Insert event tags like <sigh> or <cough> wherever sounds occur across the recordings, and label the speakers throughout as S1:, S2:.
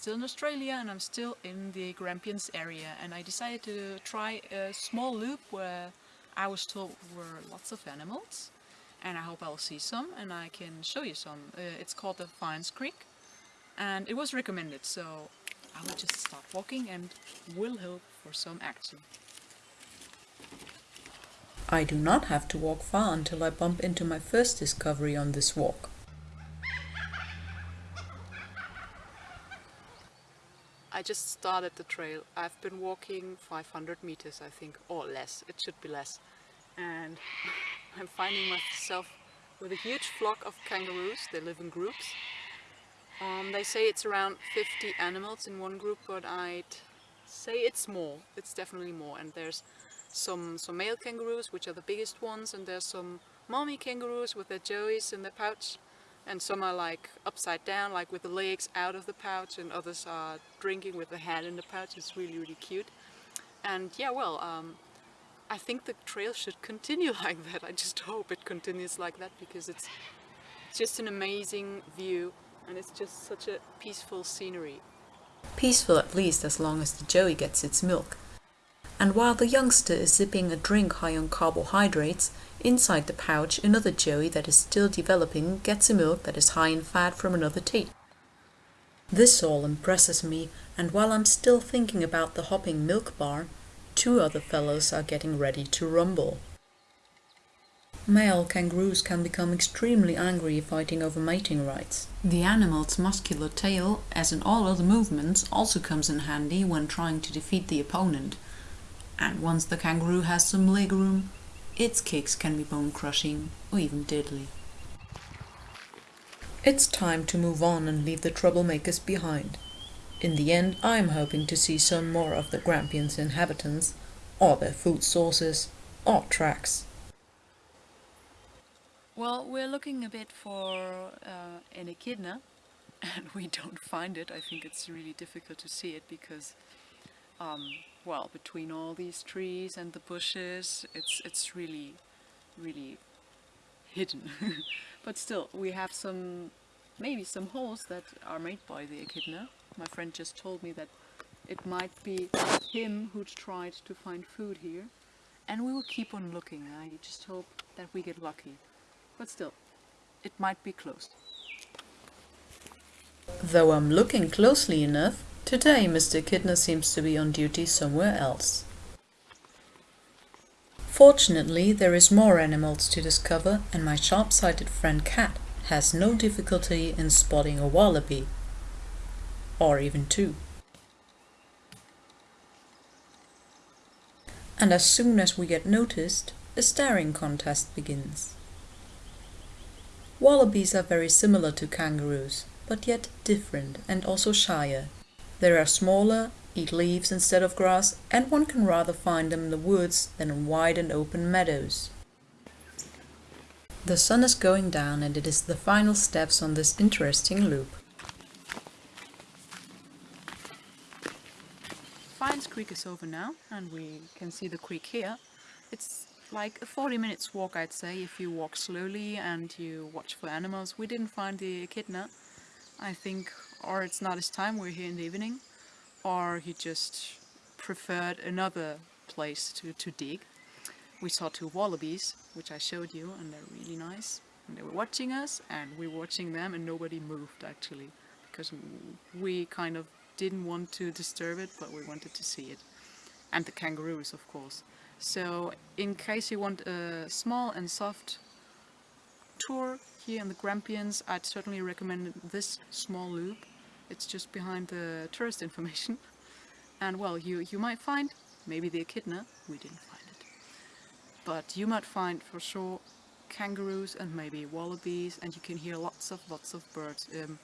S1: still in Australia and I'm still in the Grampians area and I decided to try a small loop where I was told were lots of animals and I hope I'll see some and I can show you some. Uh, it's called the Fyans Creek and it was recommended so I will just start walking and will hope for some action.
S2: I do not have to walk far until I bump into my first discovery on this walk.
S1: I just started the trail. I've been walking 500 meters I think, or less, it should be less. And <sighs> I'm finding myself with a huge flock of kangaroos, they live in groups. Um, they say it's around 50 animals in one group, but I'd say it's more, it's definitely more. And there's some, some male kangaroos, which are the biggest ones, and there's some mommy kangaroos with their joeys in their pouch and some are like upside down like with the legs out of the pouch and others are drinking with the head in the pouch. It's really really cute. And yeah well um, I think the trail should continue <laughs> like that. I just hope it continues like that because it's just an amazing view and it's just such a peaceful scenery.
S2: Peaceful at least as long as the joey gets its milk and while the youngster is sipping a drink high on carbohydrates, inside the pouch another joey that is still developing gets a milk that is high in fat from another teat. This all impresses me, and while I'm still thinking about the hopping milk bar, two other fellows are getting ready to rumble. Male kangaroos can become extremely angry fighting over mating rights. The animal's muscular tail, as in all other movements, also comes in handy when trying to defeat the opponent, and once the kangaroo has some leg room, its kicks can be bone crushing or even deadly. It's time to move on and leave the troublemakers behind. In the end, I'm hoping to see some more of the Grampians inhabitants, or their food sources, or tracks.
S1: Well, we're looking a bit for uh, an echidna, <laughs> and we don't find it. I think it's really difficult to see it because um, well, between all these trees and the bushes, it's, it's really, really hidden. <laughs> but still, we have some, maybe some holes that are made by the echidna. My friend just told me that it might be him who tried to find food here. And we will keep on looking. I just hope that we get lucky. But still, it might be closed.
S2: Though I'm looking closely enough, Today Mr. Kidner seems to be on duty somewhere else. Fortunately, there is more animals to discover and my sharp-sighted friend Cat has no difficulty in spotting a wallaby. Or even two. And as soon as we get noticed, a staring contest begins. Wallabies are very similar to kangaroos, but yet different and also shyer. They are smaller, eat leaves instead of grass, and one can rather find them in the woods than in wide and open meadows. The sun is going down and it is the final steps on this interesting loop.
S1: Fyans Creek is over now and we can see the creek here. It's like a 40 minutes walk I'd say if you walk slowly and you watch for animals. We didn't find the echidna. I think or it's not his time, we're here in the evening, or he just preferred another place to, to dig. We saw two wallabies, which I showed you, and they're really nice. And they were watching us, and we were watching them, and nobody moved actually, because we kind of didn't want to disturb it, but we wanted to see it. And the kangaroos, of course. So, in case you want a small and soft tour here in the Grampians, I'd certainly recommend this small loop. It's just behind the tourist information. And well, you, you might find maybe the echidna, we didn't find it. But you might find for sure kangaroos and maybe wallabies and you can hear lots of lots of birds. Um,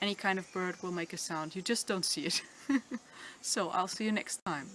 S1: any kind of bird will make a sound, you just don't see it. <laughs> so I'll see you next time.